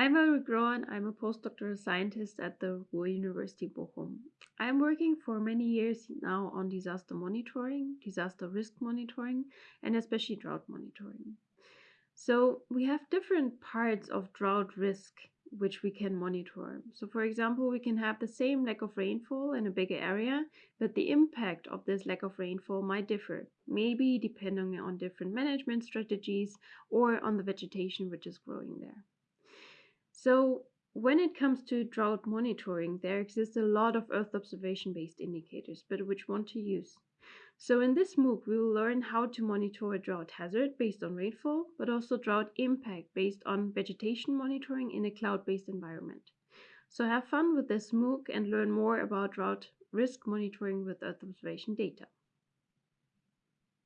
I'm Ulrike Grohan. I'm a postdoctoral scientist at the Ruhr University Bochum. I'm working for many years now on disaster monitoring, disaster risk monitoring, and especially drought monitoring. So we have different parts of drought risk which we can monitor. So for example, we can have the same lack of rainfall in a bigger area, but the impact of this lack of rainfall might differ, maybe depending on different management strategies or on the vegetation which is growing there. So when it comes to drought monitoring, there exists a lot of Earth observation based indicators, but which one to use. So in this MOOC, we will learn how to monitor a drought hazard based on rainfall, but also drought impact based on vegetation monitoring in a cloud-based environment. So have fun with this MOOC and learn more about drought risk monitoring with Earth observation data.